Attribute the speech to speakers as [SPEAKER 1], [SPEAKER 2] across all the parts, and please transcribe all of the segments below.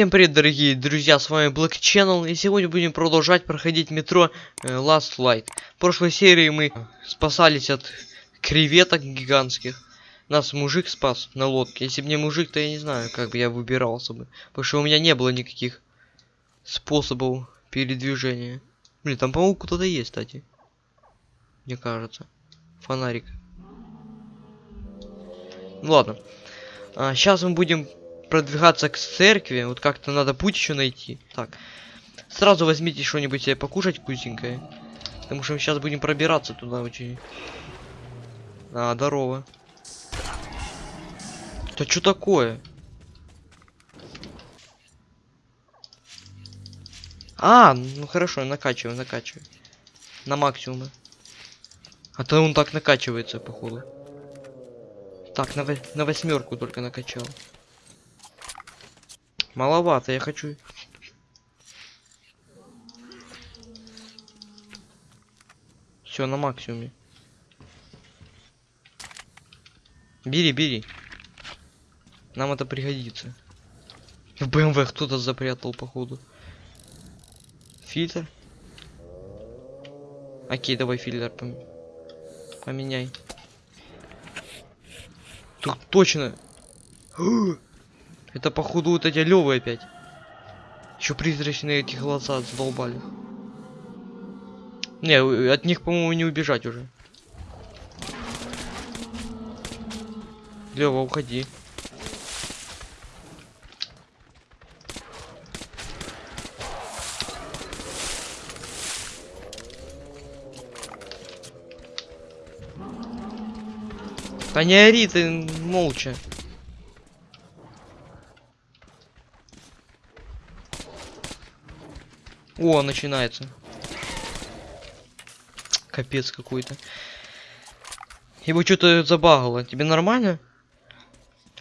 [SPEAKER 1] Всем привет, дорогие друзья, с вами Black Channel, и сегодня будем продолжать проходить метро э, Last Light. В прошлой серии мы спасались от креветок гигантских. Нас мужик спас на лодке. Если бы не мужик, то я не знаю, как бы я выбирался бы. Потому что у меня не было никаких способов передвижения. Блин, там, по-моему, кто-то есть, кстати. Мне кажется. Фонарик. Ну ладно. А, сейчас мы будем продвигаться к церкви. Вот как-то надо путь еще найти. Так. Сразу возьмите что-нибудь себе покушать вкусненькое. Потому что мы сейчас будем пробираться туда очень. А, здорово. Да что такое? А, ну хорошо, накачиваю, накачиваю. На максимум. А то он так накачивается, походу. Так, на, на восьмерку только накачал. Маловато, я хочу. Все на максимуме. Бери, бери. Нам это пригодится. В БМВ кто-то запрятал, походу. Фильтр. Окей, давай фильтр пом поменяй. Тут точно. Это походу вот эти левые опять. Еще призрачные эти глаза задолбали. Не, от них, по-моему, не убежать уже. Лева, уходи. Да не ори ты молча. О, начинается. Капец какой-то. Его что-то забагало. Тебе нормально?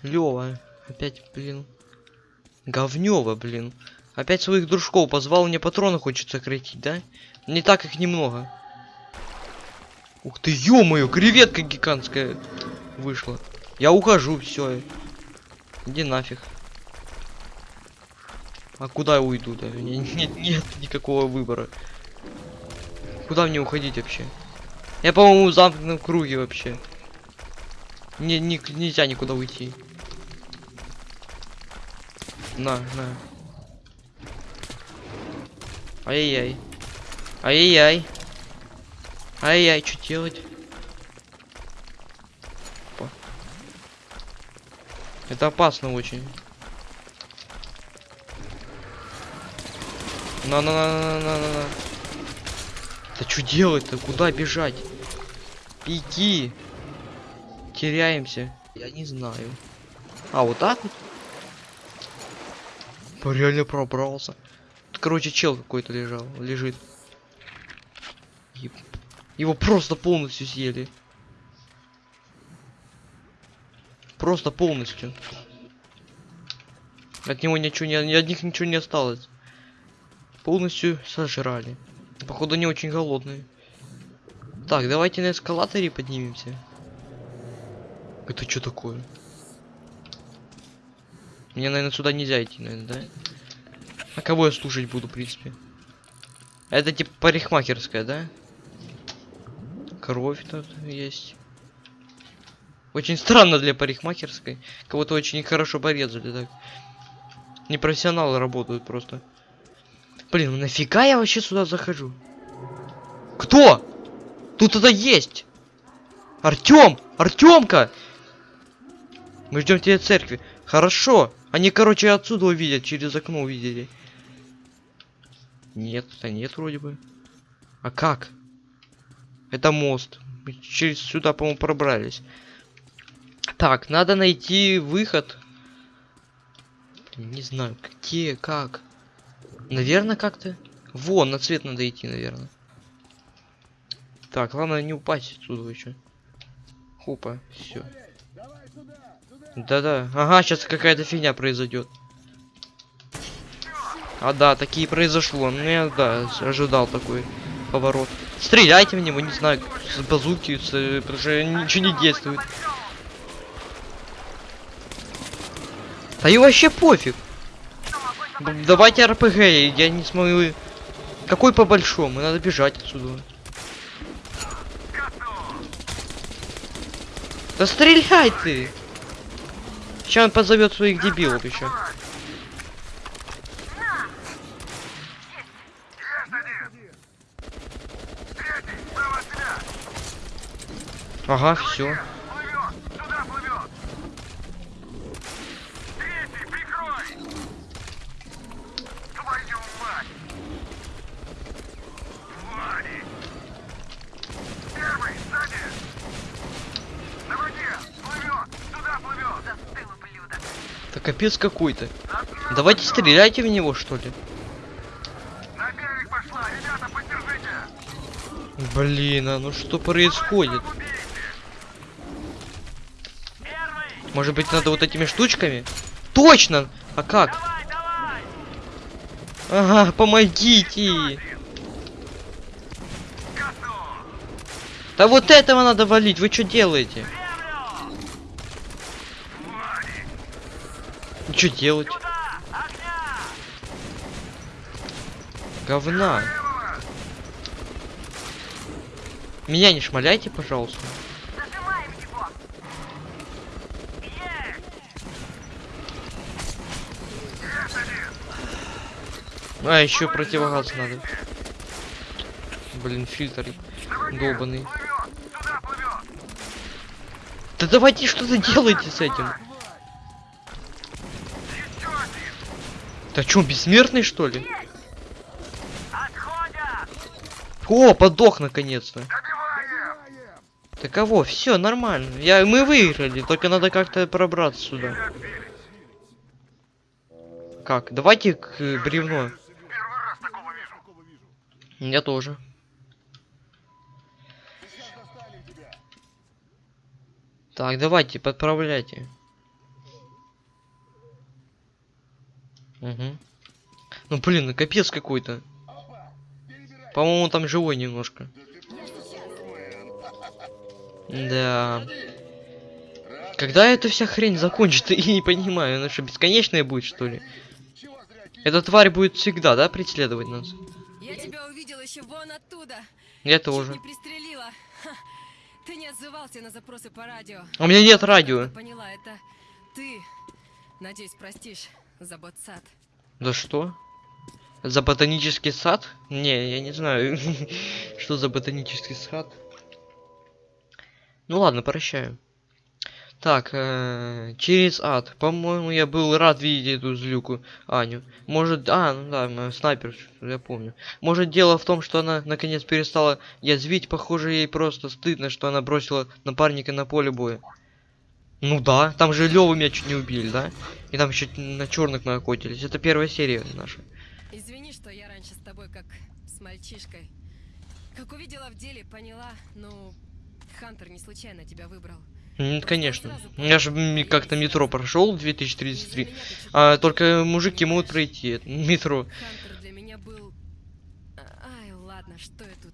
[SPEAKER 1] Лёва. Опять, блин. Говнёво, блин. Опять своих дружков позвал, мне патроны хочет сократить, да? Не так их немного. Ух ты, ё-моё, креветка гигантская вышла. Я ухожу, все. Иди нафиг. А куда я уйду? Да? Нет, нет, никакого выбора. Куда мне уходить вообще? Я, по-моему, в замкнутом круге вообще. Не, не, нельзя никуда уйти. На, на. Ай-яй-яй. Ай-яй-яй. Ай-яй, что делать? Опа. Это опасно очень. На на на на на на на. Да что делать-то? Куда бежать? Иди. Теряемся. Я не знаю. А, вот так вот? Реально пробрался. Тут, короче, чел какой-то лежал, лежит. Его просто полностью съели. Просто полностью. От него ничего не, от них ничего не осталось полностью сожрали. Походу не очень голодные. Так, давайте на эскалаторе поднимемся. Это что такое? Мне, наверное, сюда нельзя идти, наверное, да? А кого я слушать буду, в принципе? Это типа парикмахерская, да? Кровь тут есть. Очень странно для парикмахерской. Кого-то очень хорошо порезали, так. Непрофессионалы работают просто. Блин, ну нафига я вообще сюда захожу? Кто? Тут это есть! Артем! Артемка! Мы ждем тебя в церкви. Хорошо. Они, короче, отсюда увидят, через окно увидели. Нет, да нет вроде бы. А как? Это мост. Мы через сюда, по-моему, пробрались. Так, надо найти выход. Не знаю, где, как. Наверное, как-то. Вон, на цвет надо идти, наверное. Так, главное не упасть отсюда еще. Хопа, все. Да-да. Ага, сейчас какая-то фигня произойдет. А да, такие произошло. Ну я да, ожидал такой поворот. Стреляйте в него, не знаю, с базуки, с, потому что ничего не действует. Да и вообще пофиг. Давайте РПГ, я не смогу... Какой по большому? Надо бежать отсюда. Да стреляй ты! Сейчас он позовет своих дебилов еще. Ага, все. Капец какой-то. Давайте стреляйте в него, что ли. Блин, а ну что происходит? Может быть надо вот этими штучками? Точно! А как? Ага, помогите! Да вот этого надо валить, вы что делаете? Что делать? Говна. Меня не шмаляйте, пожалуйста. А, еще противогаз надо. Блин, фильтр долбанный. Да давайте что-то делайте с этим. Да чё, бессмертный что ли? О, подох наконец-то. Да кого? Все нормально. Я, мы выиграли, только надо как-то пробраться сюда. Как? Давайте к э, бревну. Я тоже. Так, давайте, подправляйте. Угу. Ну блин, ну капец какой-то. По-моему, там живой немножко. Да. Когда эта вся хрень закончится, я не понимаю, она что, бесконечная будет, что ли? Эта тварь будет всегда, да, преследовать нас?
[SPEAKER 2] Я тебя увидел еще вон оттуда.
[SPEAKER 1] Я
[SPEAKER 2] Чуть
[SPEAKER 1] тоже.
[SPEAKER 2] не пристрелила. Ха, Ты не отзывался на запросы по радио.
[SPEAKER 1] У меня нет радио.
[SPEAKER 2] Поняла, это ты. Надеюсь, простишь за ботсад.
[SPEAKER 1] Да что? За ботанический сад? Не, я не знаю, что за ботанический сад. Ну ладно, прощаю. Так, э, через ад. По-моему, я был рад видеть эту злюку Аню. Может, а, ну да, м, снайпер, я помню. Может, дело в том, что она наконец перестала язвить. Похоже, ей просто стыдно, что она бросила напарника на поле боя. Ну да, там же Леву меня чуть не убили, да? И там еще на черных наохотились. Это первая серия наша.
[SPEAKER 2] Извини, что я раньше с тобой как с мальчишкой. Как увидела в деле, поняла, ну, Хантер не случайно тебя выбрал.
[SPEAKER 1] М, конечно. Я же как-то метро прошел в
[SPEAKER 2] Из-за
[SPEAKER 1] 2033.
[SPEAKER 2] меня ты чуть
[SPEAKER 1] А только мужики могут пройти метро.
[SPEAKER 2] Хантер для меня был... А, Ай, ладно, что я тут?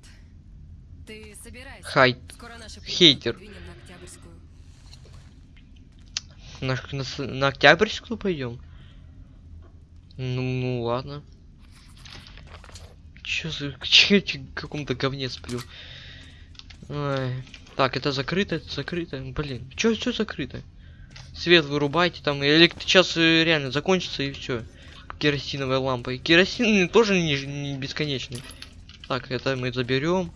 [SPEAKER 2] Ты собирайся.
[SPEAKER 1] Хай.
[SPEAKER 2] Скоро наши
[SPEAKER 1] хейтер.
[SPEAKER 2] двинем на Октябрьскую.
[SPEAKER 1] На, на, на Октябрьскую пойдем? Ну, ну ладно. Чё за... Чё, чё, в каком-то говне сплю? Ай. Так, это закрыто, это закрыто. Блин, чё, чё закрыто? Свет вырубайте там, или сейчас э, реально закончится и все. Керосиновая лампа. И керосин тоже не, не бесконечный. Так, это мы заберем.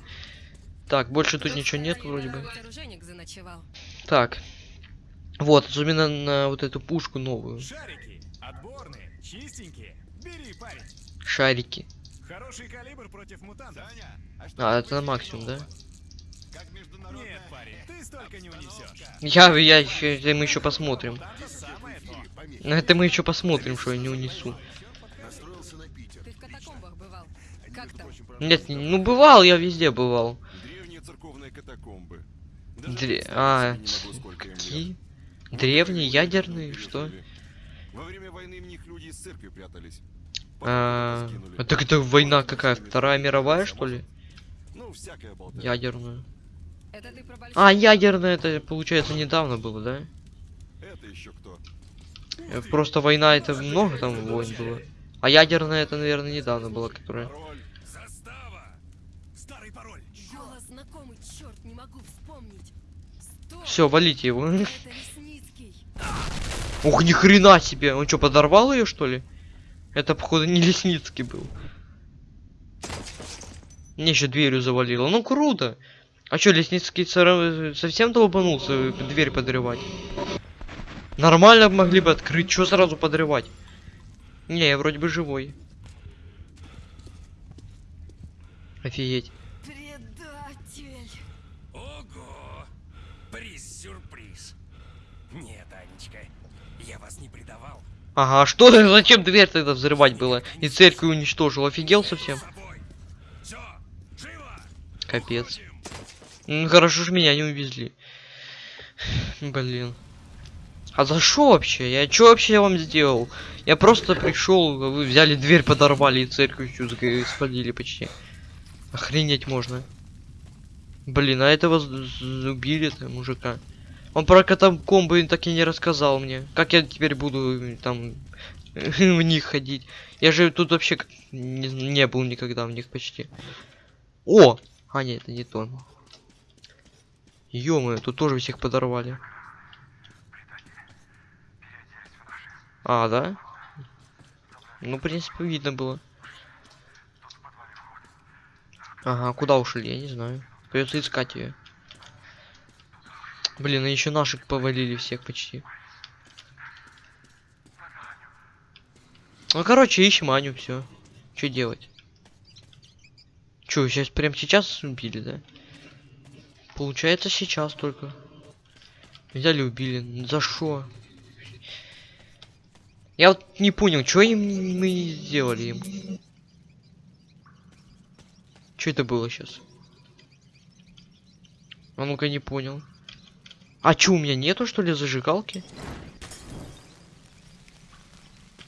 [SPEAKER 1] Так, больше тут ничего нет вроде бы. Так. Вот, особенно на вот эту пушку новую.
[SPEAKER 3] Шарики, отборные, чистенькие. Бери, парень.
[SPEAKER 1] Шарики.
[SPEAKER 3] Хороший калибр против мутантов.
[SPEAKER 1] А, это на максимум, да?
[SPEAKER 3] Нет, парень, ты столько не унесешь.
[SPEAKER 1] Я, я еще, это мы еще посмотрим. На это мы еще посмотрим, что я не унесу.
[SPEAKER 2] Ты в катакомбах бывал? Как там?
[SPEAKER 1] Нет, не- ну бывал, я везде бывал.
[SPEAKER 4] Древние церковные катакомбы.
[SPEAKER 1] Дре- а. Какие? Древние, ядерные, что?
[SPEAKER 4] Во время войны в них люди из церкви прятались.
[SPEAKER 1] А, а так это война какая? Вторая мировая, что ли?
[SPEAKER 4] Ну.
[SPEAKER 1] Ядерную. А, ядерная, это получается недавно было, да?
[SPEAKER 4] Это еще кто?
[SPEAKER 1] Э, Просто война, это много там войн было. А ядерная это, наверное, недавно была, которая...
[SPEAKER 4] Пароль.
[SPEAKER 3] Застава! Старый пароль.
[SPEAKER 2] Голос знакомый, черт, не могу вспомнить. Стоп!
[SPEAKER 1] Все, валите его. Ух, ни хрена себе! Он что, подорвал ее, что ли? Это, походу, не Лесницкий был. Мне еще дверью завалило. Ну, круто! А что, Лесницкий совсем долбанулся дверь подрывать? Нормально могли бы открыть, что сразу подрывать? Не, я вроде бы живой. Офигеть.
[SPEAKER 2] Предатель.
[SPEAKER 3] Ого! Приз-сюрприз. Нет, Анечка, я вас не предавал.
[SPEAKER 1] Ага, а что зачем дверь тогда взрывать было? И церковь уничтожил, офигел совсем? Капец. Ну, хорошо ж меня не увезли. Блин. А за что вообще? Я что вообще вам сделал? Я просто пришел, вы взяли дверь, подорвали и церковь спалили почти. Охренеть можно. Блин, а этого убили-то мужика. Он про катакомбы так и не рассказал мне. Как я теперь буду там в них ходить? Я же тут вообще не, не был никогда в них почти. О! А, нет, это не то. ё тут тоже всех подорвали. А, да? Ну, в принципе, видно было. Ага, куда ушли, я не знаю. Придется искать ее. Блин, и еще наших повалили всех почти. Ну, короче, ищем Аню, все. Что делать? Че, сейчас прям сейчас убили, да? Получается сейчас только. Взяли убили. За что? Я вот не понял, что им мы сделали им. Что это было сейчас? А ну-ка не понял. А чё, у меня нету что ли зажигалки?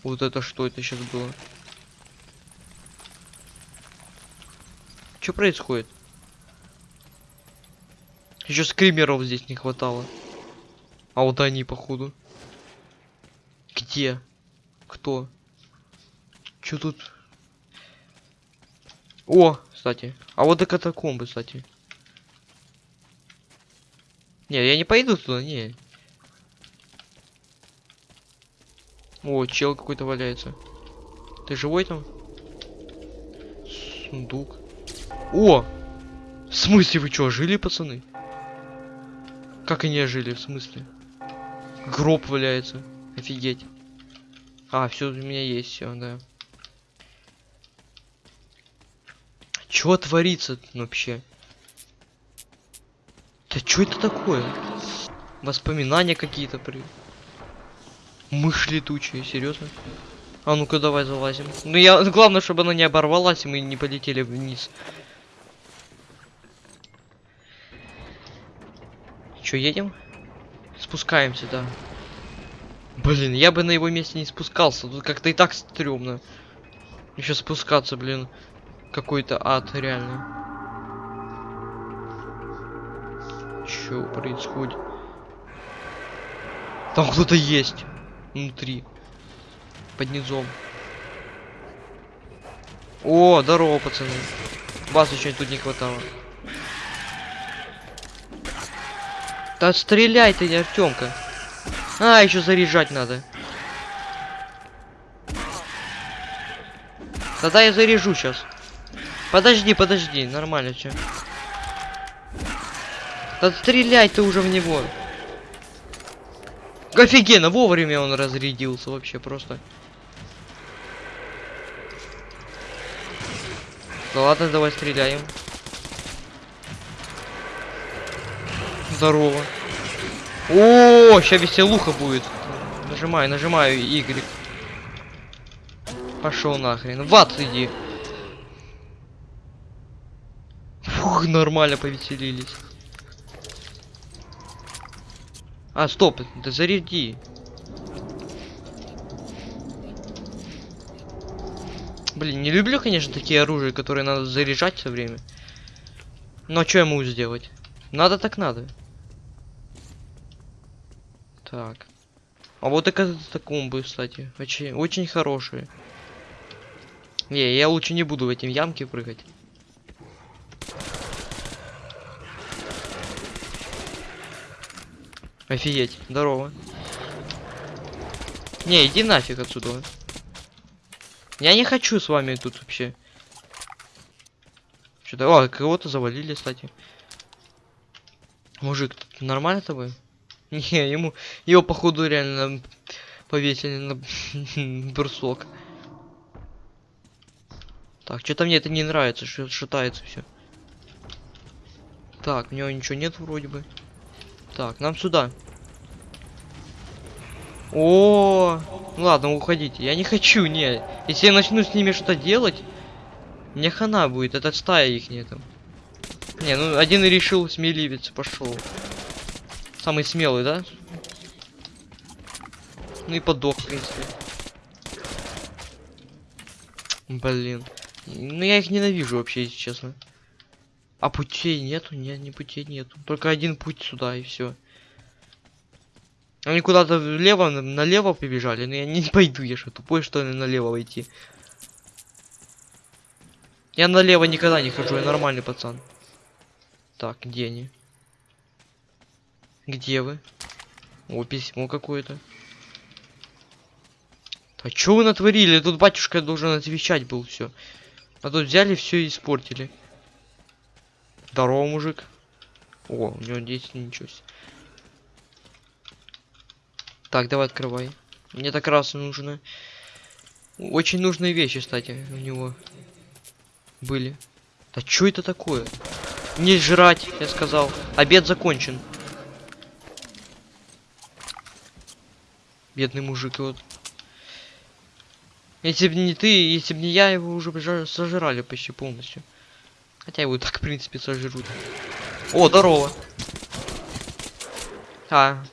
[SPEAKER 1] Вот это что это сейчас было? Что происходит? Еще скримеров здесь не хватало. А вот они, походу. Где? Кто? Чё тут? О, кстати. А вот и катакомбы, кстати. Не, я не пойду туда, не. О, чел какой-то валяется. Ты живой там? Сундук. О! В смысле вы чё, жили, пацаны? Как они жили, в смысле? Гроб валяется. Офигеть. А, все у меня есть, все, да. Чё творится вообще? Что это такое? Воспоминания какие-то при... Мышь летучая, серьезно? А ну-ка давай залазим. Ну я, главное, чтобы она не оборвалась, и мы не полетели вниз. Чё, едем? Спускаемся, да. Блин, я бы на его месте не спускался. Тут как-то и так стрёмно. Еще спускаться, блин. Какой-то ад, реально. Чё происходит? Там кто-то есть. Внутри. Под низом. О, здорово, пацаны. Вас еще тут не хватало. Да стреляй ты, Артемка. А, еще заряжать надо. Тогда я заряжу сейчас. Подожди, подожди, нормально все. Да стреляй ты уже в него. Офигенно, вовремя он разрядился вообще просто. Ну ладно, давай стреляем. Здорово. О, сейчас веселуха будет. Нажимаю, нажимаю Y. Пошел нахрен. В ад иди. Фух, нормально повеселились. А, стоп, да заряди. Блин, не люблю, конечно, такие оружия, которые надо заряжать все время. Но что я могу сделать? Надо так надо. Так. А вот и катакомбы, кстати. Очень, очень хорошие. Не, я лучше не буду в эти ямки прыгать. Офигеть, здорово. Не, иди нафиг отсюда. Я не хочу с вами тут вообще. Что-то, о, кого-то завалили, кстати. Мужик, нормально тобой? Не, ему, его походу реально повесили на брусок. Так, что-то мне это не нравится, что шатается все. Так, у него ничего нет вроде бы. Так, нам сюда. О, ну ладно, уходите. Я не хочу, не. Если я начну с ними что-то делать, мне хана будет. Это стая их там. Не, ну один решил смеливец, пошел. Самый смелый, да? Ну и подох, в принципе. Блин. Ну я их ненавижу вообще, если честно. А путей нету? Нет, не путей нету. Только один путь сюда и все. Они куда-то влево, на- налево побежали, но я не пойду, я что, тупой, что ли, налево идти. Я налево никогда не хожу, я нормальный пацан. Так, где они? Где вы? О, письмо какое-то. А чё вы натворили? Тут батюшка должен отвечать был все. А тут взяли все и испортили. Здорово, мужик. О, у него 10 ничего себе. Так, давай открывай. Мне так раз нужно. Очень нужные вещи, кстати, у него были. Да что это такое? Не жрать, я сказал. Обед закончен. Бедный мужик, вот. Если бы не ты, если бы не я, его уже сожрали почти полностью. Хотя его и так, в принципе, сожрут. О, здорово. А.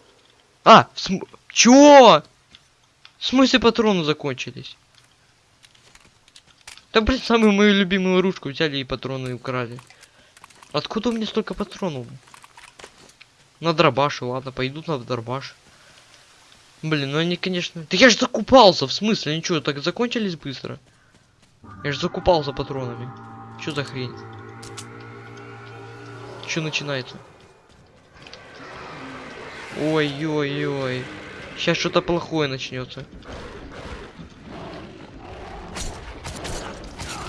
[SPEAKER 1] А, в см... Чё? В смысле патроны закончились? Да, блин, самую мою любимую ручку взяли и патроны украли. Откуда у меня столько патронов? На дробаш, ладно, пойдут на дробаш. Блин, ну они, конечно... Да я же закупался, в смысле? Ничего, так закончились быстро? Я же закупался патронами. Что за хрень? Что начинается? Ой-ой-ой. Сейчас что-то плохое начнется.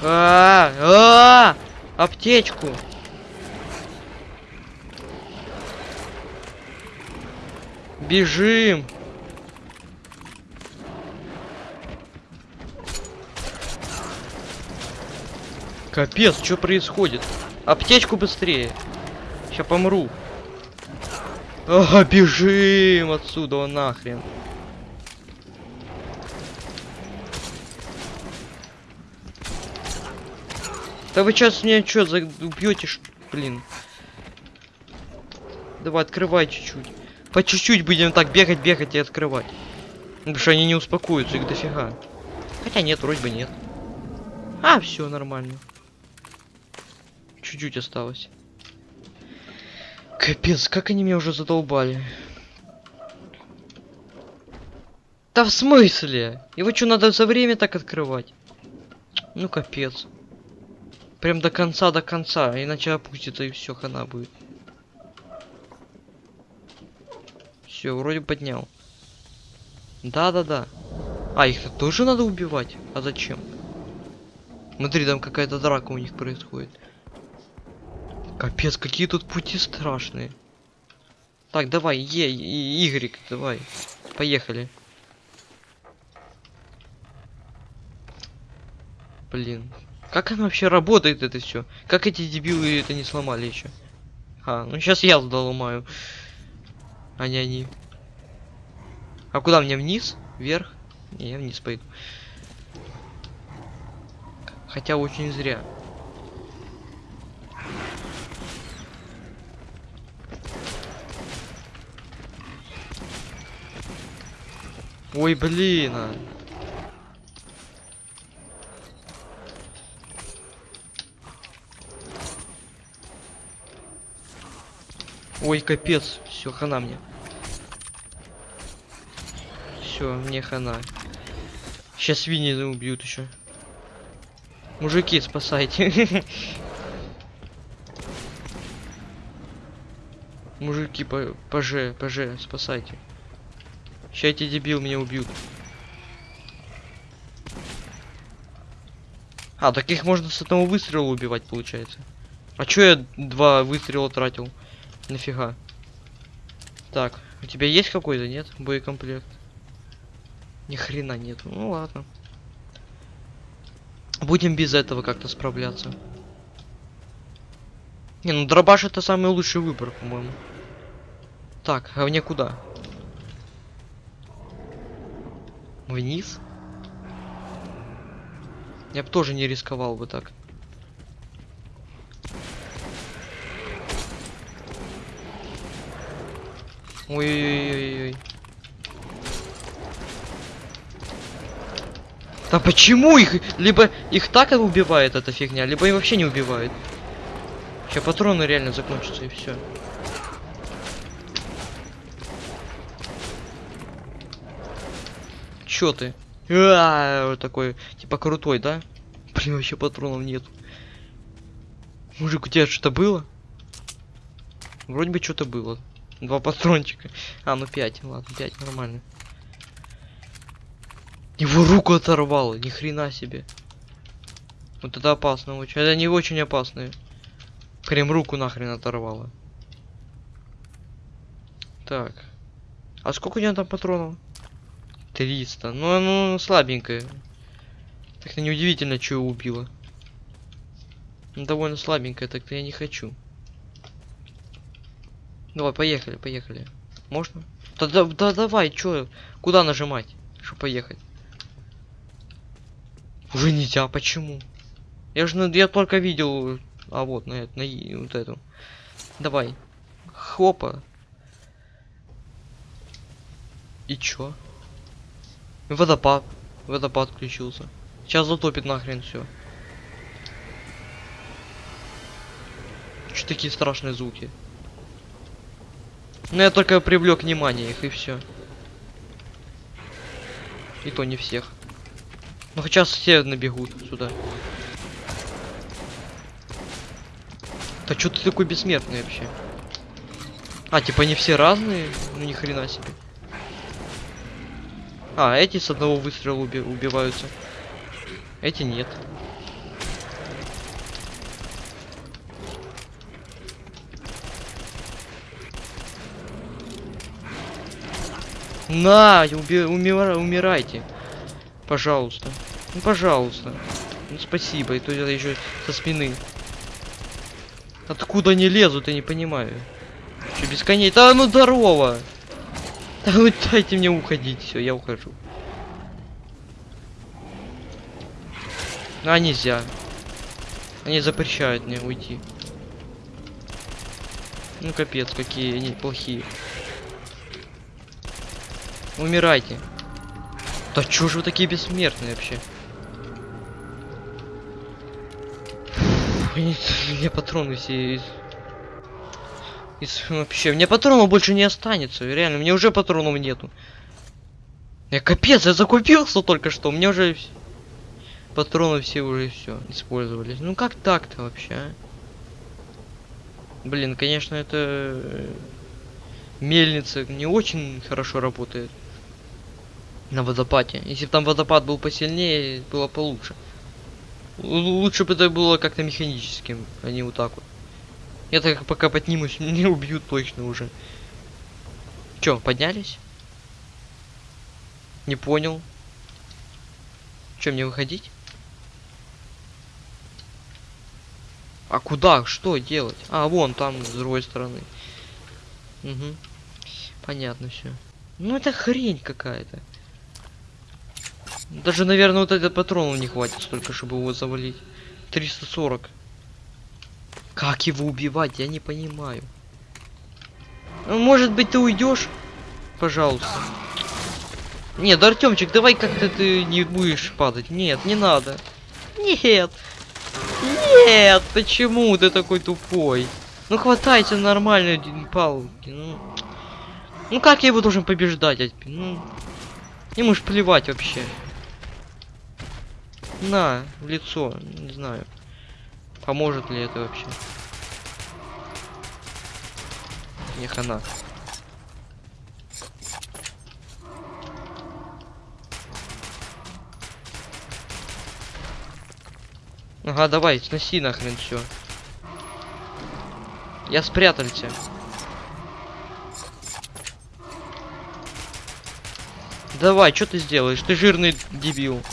[SPEAKER 1] А, а, аптечку. Бежим. Капец, что происходит? Аптечку быстрее. Сейчас помру. Ага, бежим отсюда, нахрен. Да вы сейчас меня что, за... убьете, блин? Давай, открывай чуть-чуть. По чуть-чуть будем так бегать, бегать и открывать. Ну, Потому что они не успокоятся, их дофига. Хотя нет, вроде бы нет. А, все нормально. Чуть-чуть осталось. Капец, как они меня уже задолбали. Да в смысле? Его что, надо за время так открывать? Ну капец. Прям до конца, до конца, иначе опустится и все, хана будет. Все, вроде поднял. Да-да-да. А, их -то тоже надо убивать? А зачем? Смотри, там какая-то драка у них происходит. Капец, какие тут пути страшные. Так, давай, Е, и Y, давай. Поехали. Блин. Как оно вообще работает это все? Как эти дебилы это не сломали еще? А, ну сейчас я доломаю. А не они. А куда мне вниз? Вверх? Не, я вниз пойду. Хотя очень зря. Ой, блин. а. Ой, капец. Все, хана мне. Все, мне хана. Сейчас свиньи убьют еще. Мужики, спасайте. Мужики, по ПЖ, ПЖ, спасайте. Ща эти дебил меня убьют. А, так их можно с одного выстрела убивать, получается. А чё я два выстрела тратил? Нафига? Так, у тебя есть какой-то, нет? Боекомплект? Ни хрена нет. Ну ладно. Будем без этого как-то справляться. Не, ну дробаш это самый лучший выбор, по-моему. Так, а мне куда? Вниз? Я бы тоже не рисковал бы так. Ой-ой-ой-ой. Да почему их? Либо их так убивает эта фигня, либо и вообще не убивает. Сейчас патроны реально закончатся и все. Чё ты? А, такой, типа крутой, да? Блин, вообще патронов нет. Мужик, у тебя что-то было? Вроде бы что-то было. Два патрончика. А, ну пять, ладно, пять, нормально. Его руку оторвало, ни хрена себе. Вот это опасно очень. Это не очень опасные. Прям руку нахрен оторвало. Так. А сколько у него там патронов? 300. Ну, оно слабенькое. Так-то неудивительно, что его убило. Ну, довольно слабенькое, так-то я не хочу. Давай, поехали, поехали. Можно? Да, да, да давай, чё? Куда нажимать, чтобы поехать? Уже нельзя, почему? Я же я только видел. А вот на, на вот эту. Давай. Хопа. И чё? Водопад. Водопад включился. Сейчас затопит нахрен все. Что такие страшные звуки? Ну я только привлек внимание их и все. И то не всех. Ну сейчас все набегут сюда. Да что ты такой бессмертный вообще? А, типа не все разные? Ну ни хрена себе. А, эти с одного выстрела уби- убиваются. Эти нет. На, уби- умира- умирайте. Пожалуйста. Ну, пожалуйста. Ну, спасибо. И то это еще со спины. Откуда они лезут, я не понимаю. Че, без коней? Да ну здорово! Да ну дайте мне уходить, все, я ухожу. А, нельзя. Они запрещают мне уйти. Ну капец, какие они плохие. Умирайте. Да чё же вы такие бессмертные вообще? У меня патроны все из... Вообще, меня патронов больше не останется. Реально, меня уже патронов нету. Я капец, я закупился только что. У меня уже патроны все уже все использовались. Ну как так-то вообще? а? Блин, конечно, это э, мельница не очень хорошо работает на водопаде. Если бы там водопад был посильнее, было получше. Лучше бы это было как-то механическим, а не вот так вот. Я так пока поднимусь, не убьют точно уже. Чё, поднялись? Не понял. Чё, мне выходить? А куда? Что делать? А, вон там, с другой стороны. Угу. Понятно все. Ну это хрень какая-то. Даже, наверное, вот этот патронов не хватит столько, чтобы его завалить. 340. Как его убивать, я не понимаю. Ну, может быть, ты уйдешь? Пожалуйста. Нет, Артемчик, давай как-то ты не будешь падать. Нет, не надо. Нет. Нет, почему ты такой тупой? Ну хватайте нормально д- палки. Ну, ну как я его должен побеждать? Ну, ему ж плевать вообще. На, в лицо. Не знаю. Поможет ли это вообще? Не хана. Ага, давай, сноси нахрен все. Я спрятался. Давай, что ты сделаешь? Ты жирный дебил.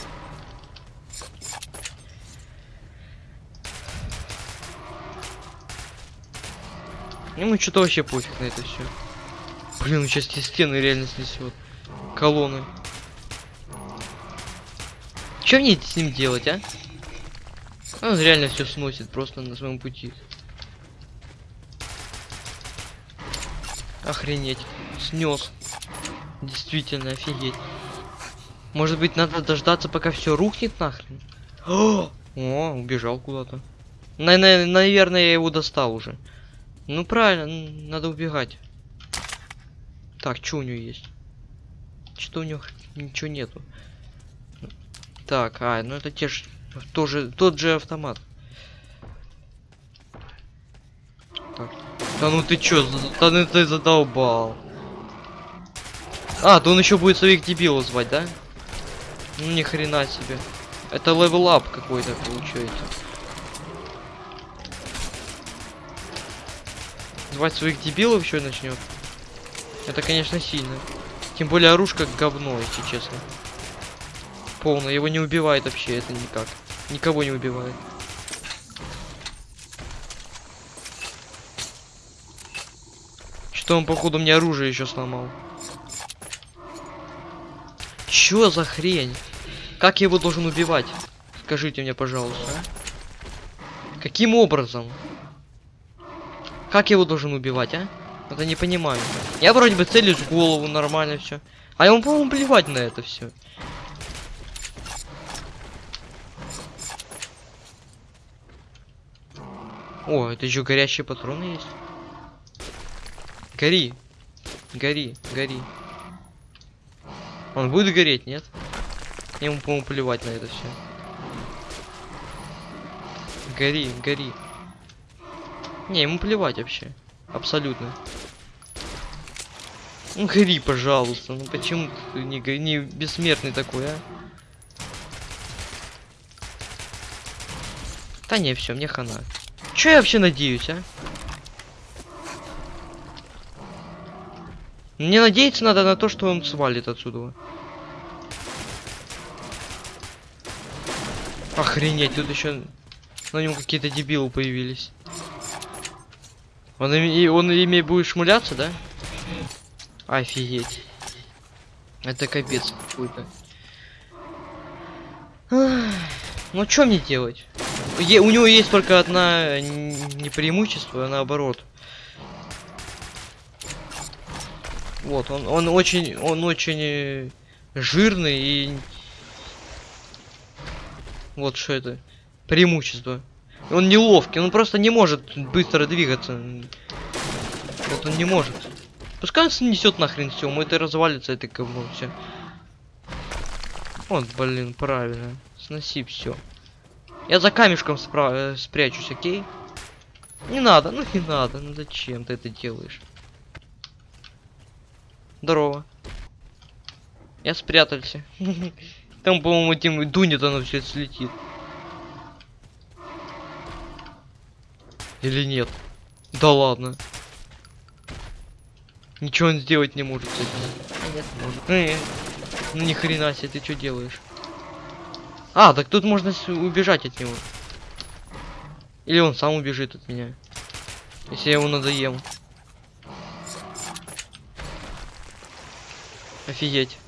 [SPEAKER 1] Ему что-то вообще пофиг на это все. Блин, он сейчас те стены реально снесет. Колонны. Что мне с ним делать, а? Он реально все сносит просто на своем пути. Охренеть. Снес. Действительно, офигеть. Может быть, надо дождаться, пока все рухнет нахрен? О, убежал куда-то. На на наверное, я его достал уже. Ну правильно, надо убегать. Так, что у него есть? Что у него ничего нету. Так, а, ну это те же, тоже тот же автомат. Так. Да ну ты чё, да ну ты задолбал. А, то он еще будет своих дебилов звать, да? Ну ни хрена себе. Это level up какой-то получается. Звать своих дебилов еще начнет. Это, конечно, сильно. Тем более оружка говно, если честно. Полно, его не убивает вообще, это никак. Никого не убивает. Что он, походу, мне оружие еще сломал. Чё за хрень? Как я его должен убивать? Скажите мне, пожалуйста. Каким образом? Как его должен убивать, а? Это не понимаю. Я вроде бы целюсь в голову, нормально все. А ему, по-моему, плевать на это все. О, это еще горящие патроны есть. Гори. Гори, гори. Он будет гореть, нет? Ему, по-моему, плевать на это все. Гори, гори. Не, ему плевать вообще. Абсолютно. Ну гори, пожалуйста. Ну почему ты не, не бессмертный такой, а? Да не, все, мне хана. Че я вообще надеюсь, а? Мне надеяться надо на то, что он свалит отсюда. Охренеть, тут еще на нем какие-то дебилы появились. Он, и он ими будет шмуляться, да? Офигеть. Это капец какой-то. Ну что мне делать? Е- у него есть только одна не преимущество, а наоборот. Вот, он, он очень, он очень э, жирный и... Вот что это. Преимущество. Он неловкий, он просто не может быстро двигаться. Вот он не может. Пускай он снесет нахрен все, мы это развалится, это говно все. Вот, блин, правильно. Сноси все. Я за камешком спра- э, спрячусь, окей? Не надо, ну не надо, ну зачем ты это делаешь? Здорово. Я спрятался. Там, по-моему, этим дунет оно все слетит. Или нет? Да ладно. Ничего он сделать не может. Нет, может. Э, Ну ни хрена себе, ты что делаешь? А, так тут можно убежать от него. Или он сам убежит от меня. Если я его надоем. Офигеть.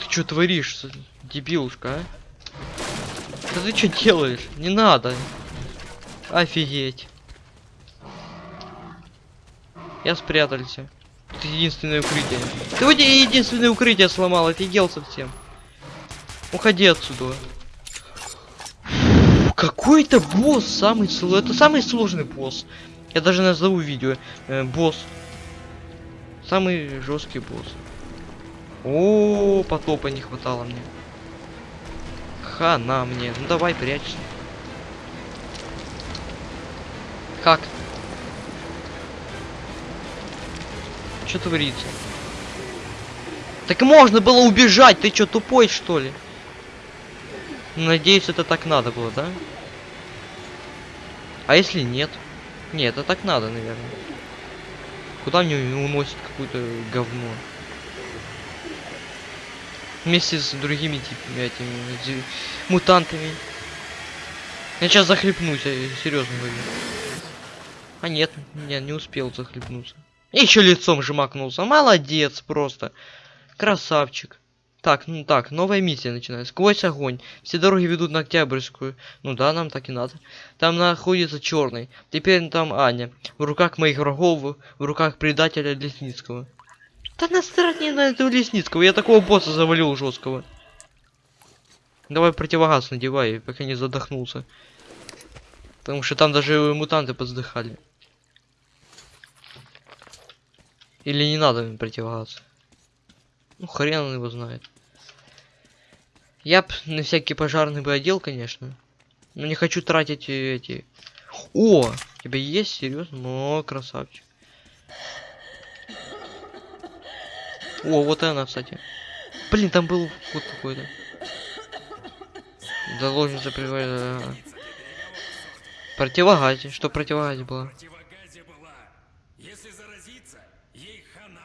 [SPEAKER 1] Ты что творишь, дебилушка, а? Да ты что делаешь? Не надо. Офигеть. Я спрятался. Это единственное укрытие. Ты вот единственное укрытие сломал, офигел совсем. Уходи отсюда. Какой-то босс самый сложный. Это самый сложный босс. Я даже назову видео. Э, босс. Самый жесткий босс. О, потопа не хватало мне. Хана мне. Ну давай, прячься. Как? Что творится? Так можно было убежать, ты чё, тупой что ли? Надеюсь, это так надо было, да? А если нет? Нет, это так надо, наверное. Куда мне уносит какое-то говно? Вместе с другими типами, этими мутантами. Я сейчас захлепнусь, я серьезно говорю. А нет, нет, не успел захлепнуться. Еще лицом жмакнулся. Молодец просто. Красавчик. Так, ну так, новая миссия начинается. Сквозь огонь. Все дороги ведут на Октябрьскую. Ну да, нам так и надо. Там находится черный. Теперь там Аня. В руках моих врагов, в руках предателя Лесницкого. Да насрать на этого Лесницкого. Я такого босса завалил жесткого. Давай противогаз надевай, пока не задохнулся. Потому что там даже мутанты подздыхали. Или не надо им противогаз? Ну, хрен он его знает. Я б на всякий пожарный бы одел, конечно. Но не хочу тратить э, эти... О! У тебя есть? Серьезно? О, красавчик. О, вот она, кстати. Блин, там был вот какой-то. Заложница приводит... Противогазе. Что противогазе было
[SPEAKER 3] была. Если заразиться, ей хана.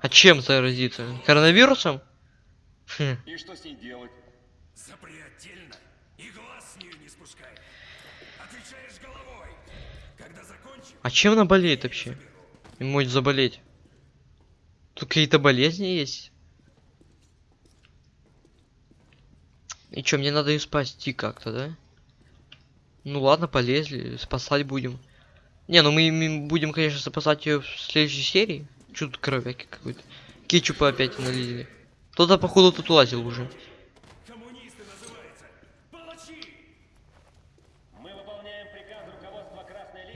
[SPEAKER 1] А чем заразиться? Коронавирусом? Хм.
[SPEAKER 4] И что с ней делать?
[SPEAKER 3] Запри отдельно и глаз с нее не спускай. Отвечаешь головой. Когда закончим,
[SPEAKER 1] А чем она болеет вообще? И может заболеть? Тут какие-то болезни есть? И чё, мне надо ее спасти как-то, да? Ну ладно, полезли, спасать будем. Не, ну мы, мы будем, конечно, спасать ее в следующей серии. Чё тут кровяки какой-то? Кетчупа опять налили. Кто-то, походу, тут лазил уже.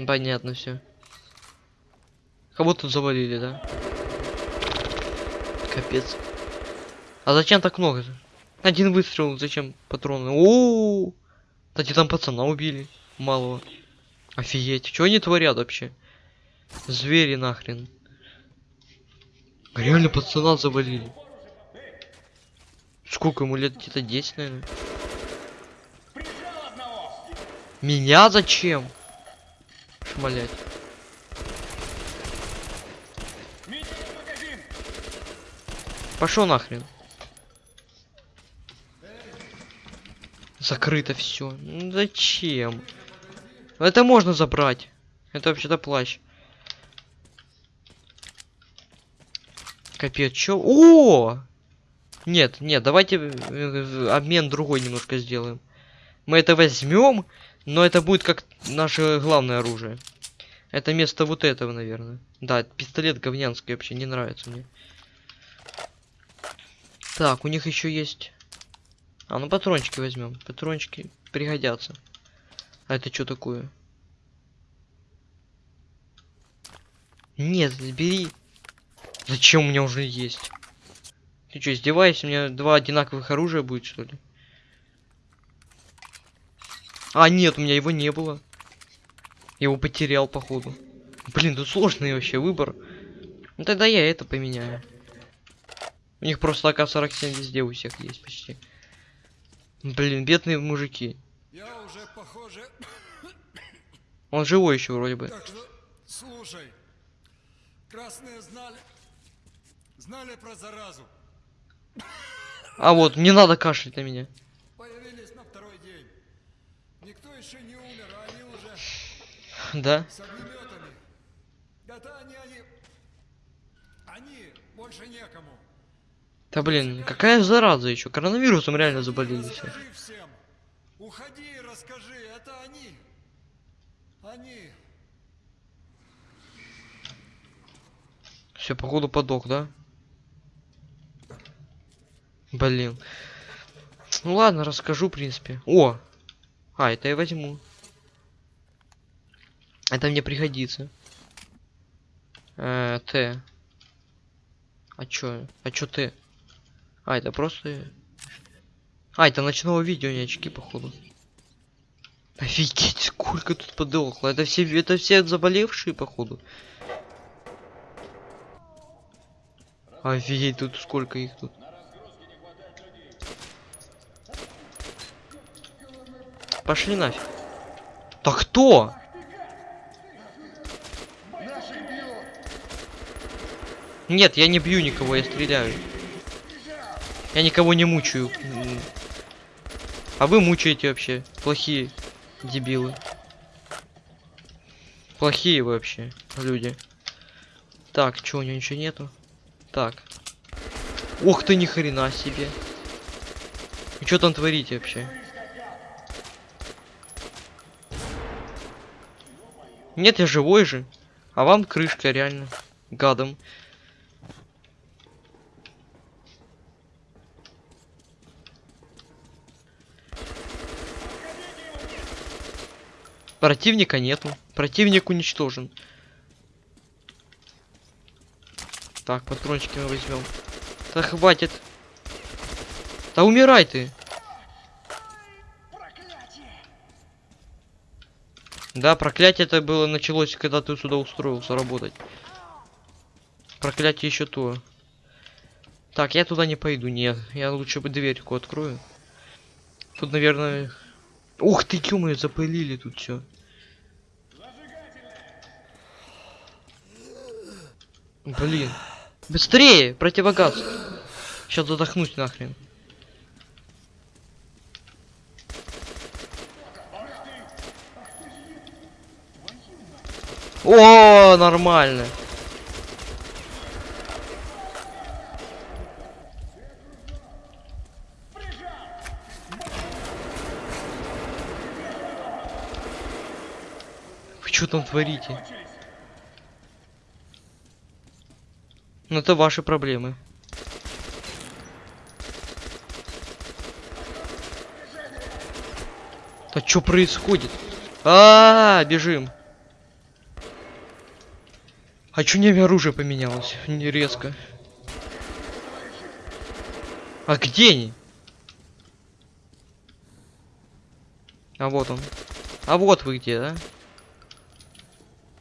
[SPEAKER 1] Понятно все. Кого тут завалили, да? Капец. А зачем так много? Один выстрел, зачем патроны? О, -о, -о! Кстати, там пацана убили. Малого. Офигеть. Что они творят вообще? Звери нахрен. Реально пацана завалили. Сколько ему лет? Где-то 10, наверное. Меня зачем? Шмалять. Пошел нахрен. Закрыто все. зачем? Это можно забрать. Это вообще-то плащ. Капец, чё? О! Нет, нет, давайте э, э, обмен другой немножко сделаем. Мы это возьмем, но это будет как наше главное оружие. Это место вот этого, наверное. Да, пистолет говнянский вообще не нравится мне. Так, у них еще есть. А, ну патрончики возьмем. Патрончики пригодятся. А это что такое? Нет, бери. Зачем у меня уже есть? Ты что, издеваешься? У меня два одинаковых оружия будет, что ли? А, нет, у меня его не было. Я его потерял, походу. Блин, тут сложный вообще выбор. Ну тогда я это поменяю. У них просто АК-47 везде у всех есть почти. Блин, бедные мужики.
[SPEAKER 3] Я уже, похоже...
[SPEAKER 1] Он живой еще вроде бы.
[SPEAKER 3] Так что, слушай. Красные знали... Знали про заразу.
[SPEAKER 1] А вот, не надо кашлять на меня.
[SPEAKER 3] Появились на второй день. Никто еще не умер, а они уже
[SPEAKER 1] Да?
[SPEAKER 3] с огнеметами. Это они, они... Они больше некому.
[SPEAKER 1] Да блин, какая зараза еще? Коронавирусом реально заболели все.
[SPEAKER 3] Всем. Уходи и расскажи, это они. Они.
[SPEAKER 1] Все, походу подох, да? Блин. Ну ладно, расскажу, в принципе. О! А, это я возьму. Это мне пригодится. Э, Т. А чё? А чё Т? А, это просто... А, это ночного видео, не очки, походу. Офигеть, сколько тут подохло. Это все, это все заболевшие, походу. Офигеть, тут сколько их тут. Пошли нафиг. Да кто? Нет, я не бью никого, я стреляю. Я никого не мучаю. А вы мучаете вообще. Плохие дебилы. Плохие вообще люди. Так, чё, у него ничего нету? Так. Ух ты, ни хрена себе. И что там творите вообще? Нет, я живой же. А вам крышка реально. Гадом. Противника нету. Противник уничтожен. Так, патрончики мы возьмем. Да хватит. Да умирай ты. Да, проклятие это было началось, когда ты сюда устроился работать. Проклятие еще то. Так, я туда не пойду, нет. Я лучше бы дверьку открою. Тут, наверное... Ух ты, ё запылили тут все. Блин. Быстрее! Противогаз! Сейчас задохнусь нахрен. О, нормально. Вы что там творите? Ну это ваши проблемы. Да что происходит? А, -а, а, бежим. А чё не оружие поменялось? Не резко. А где они? А вот он. А вот вы где, да?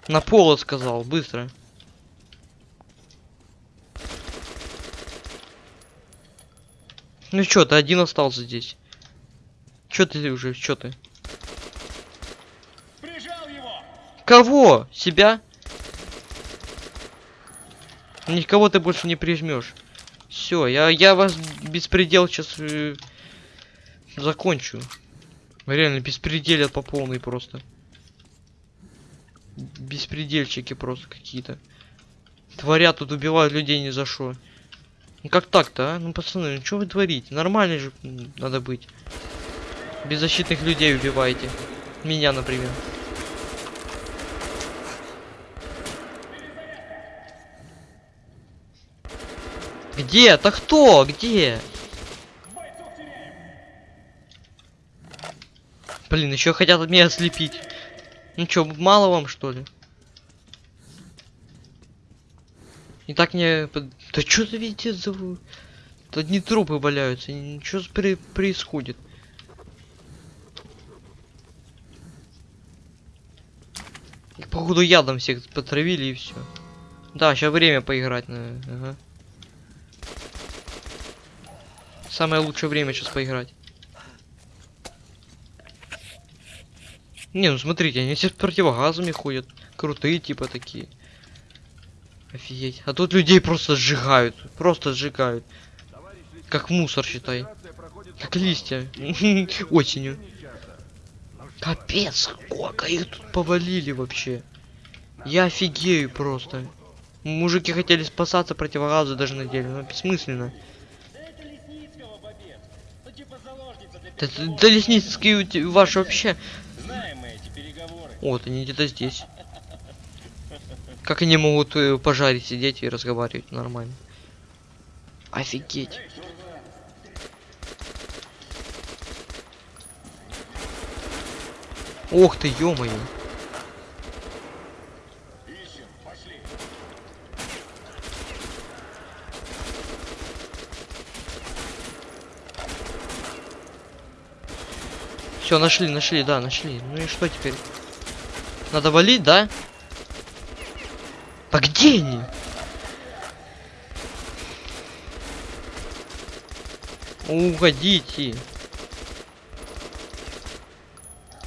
[SPEAKER 1] На пол сказал, быстро. Ну чё, ты один остался здесь. Чё ты уже, чё ты? Кого? Себя? Никого ты больше не прижмешь. Все, я, я вас беспредел сейчас э, закончу. Реально, беспределят по полной просто. Беспредельчики просто какие-то. Творят тут, убивают людей ни за что. Ну как так-то, а? Ну пацаны, ну что вы творите? Нормально же надо быть. Беззащитных людей убиваете. Меня, например. Где? Это кто? Где? Блин, еще хотят меня ослепить. Ну что, мало вам что ли? И так не... Да что за везде за... Тут одни трупы валяются. Ничего при... происходит? Их, походу, ядом всех потравили и все. Да, сейчас время поиграть, наверное. Ага. Самое лучшее время сейчас поиграть. Не, ну смотрите, они все с противогазами ходят. Крутые типа такие. Офигеть. А тут людей просто сжигают. Просто сжигают. Как мусор, считай. Как листья. Осенью. Капец, сколько их тут повалили вообще. Я офигею просто. Мужики хотели спасаться, противогазы даже надели. Ну, бессмысленно. Да, да Лесницкий ваш вообще. Вот, они где-то здесь. Как они могут э, пожарить сидеть и разговаривать нормально? Офигеть. Ох ты, ё-моё. Все, нашли, нашли, да, нашли. Ну и что теперь? Надо валить, да? А где они? Уходите.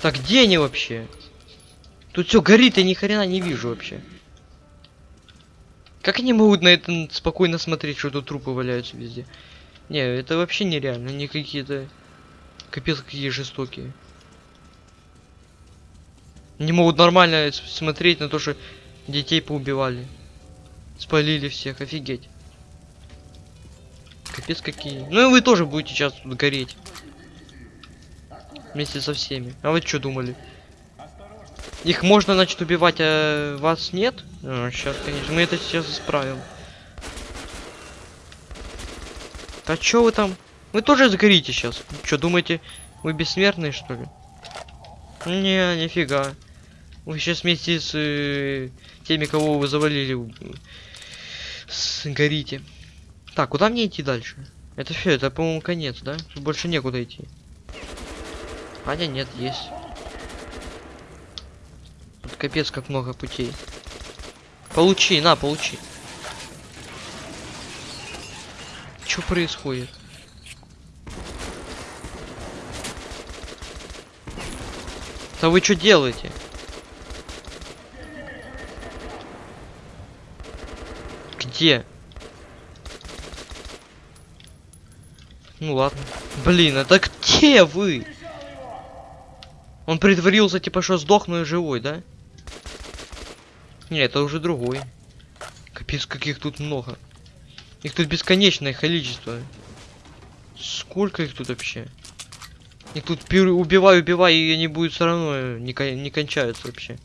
[SPEAKER 1] Так где они вообще? Тут все горит, я ни хрена не вижу вообще. Как они могут на это спокойно смотреть, что тут трупы валяются везде? Не, это вообще нереально, они какие-то... Капец, какие жестокие. Не могут нормально смотреть на то, что детей поубивали. Спалили всех, офигеть. Капец какие. Ну и вы тоже будете сейчас тут гореть. Вместе со всеми. А вы что думали? Их можно, значит, убивать, а вас нет? сейчас, конечно, мы это сейчас исправим. А чё вы там? Вы тоже сгорите сейчас. Что, думаете, вы бессмертные, что ли? Не, нифига. Вы сейчас вместе с э, теми, кого вы завалили, сгорите. Так, куда мне идти дальше? Это все, это, по-моему, конец, да? Тут больше некуда идти. А не, нет, есть. Тут капец как много путей. Получи, на, получи. Что происходит? Да вы что делаете? Где? Ну ладно. Блин, это где вы? Он притворился, типа, что сдохну и живой, да? Не, это уже другой. Капец, каких тут много. Их тут бесконечное количество. Сколько их тут вообще? Их тут убивай, убивай, и они будут все равно э, не, кон- не кончаются вообще.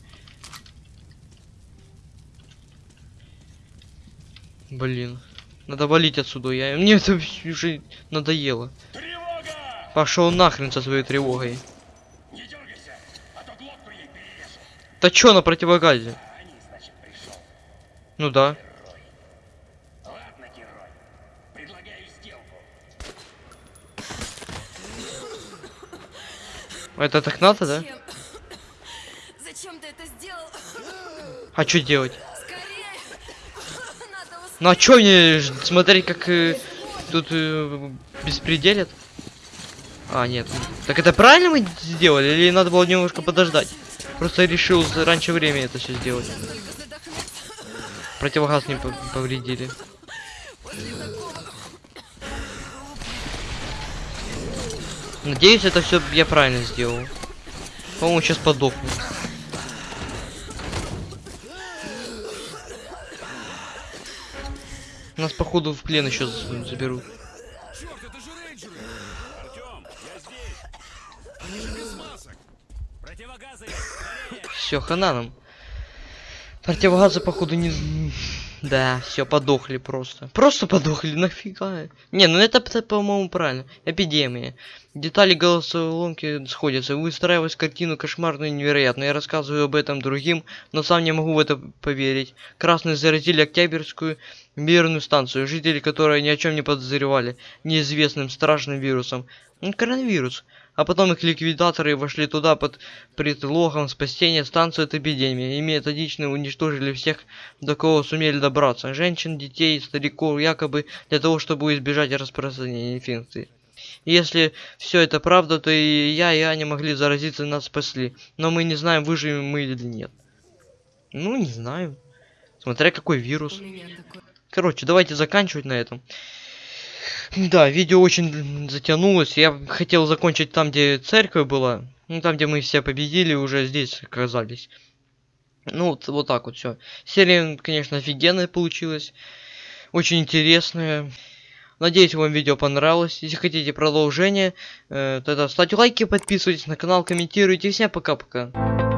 [SPEAKER 1] Блин. Надо валить отсюда. Я... Мне это уже надоело.
[SPEAKER 3] Тревога!
[SPEAKER 1] Пошел нахрен со своей тревогой.
[SPEAKER 3] Не дергайся, а то глотку ей перережу.
[SPEAKER 1] Да чё на противогазе?
[SPEAKER 3] Они, значит.
[SPEAKER 1] Ну да. Это так надо, да?
[SPEAKER 2] Зачем? Ты это сделал?
[SPEAKER 1] А что делать?
[SPEAKER 2] Скорее! Надо успеть!
[SPEAKER 1] Ну а чё мне смотреть, как э, тут э, беспределят? А, нет. Так это правильно мы сделали? Или надо было немножко подождать? Просто решил раньше времени это все сделать. Противогаз не по- повредили. Надеюсь, это все я правильно сделал. По-моему, сейчас подохну. Нас походу в плен еще заберут. Все, хана нам. Противогазы, походу, не... Да, все, подохли просто. Просто подохли, нафига? Не, ну это, по-моему, правильно. Эпидемия. Детали голосоломки сходятся. Выстраивать картину кошмарную и невероятную. Я рассказываю об этом другим, но сам не могу в это поверить. Красные заразили Октябрьскую мирную станцию, жители которой ни о чем не подозревали. Неизвестным страшным вирусом. Коронавирус. А потом их ликвидаторы вошли туда под предлогом спасения станции от эпидемии и методично уничтожили всех, до кого сумели добраться. Женщин, детей, стариков, якобы для того, чтобы избежать распространения инфекции. Если все это правда, то и я, и Аня могли заразиться, нас спасли. Но мы не знаем, выживем мы или нет. Ну, не знаю. Смотря какой вирус. Короче, давайте заканчивать на этом. Да, видео очень затянулось. Я хотел закончить там, где церковь была. Ну, там, где мы все победили, уже здесь оказались. Ну, вот, вот так вот все. Серия, конечно, офигенная получилась. Очень интересная. Надеюсь, вам видео понравилось. Если хотите продолжение, э, тогда ставьте лайки, подписывайтесь на канал, комментируйте. Всем пока-пока.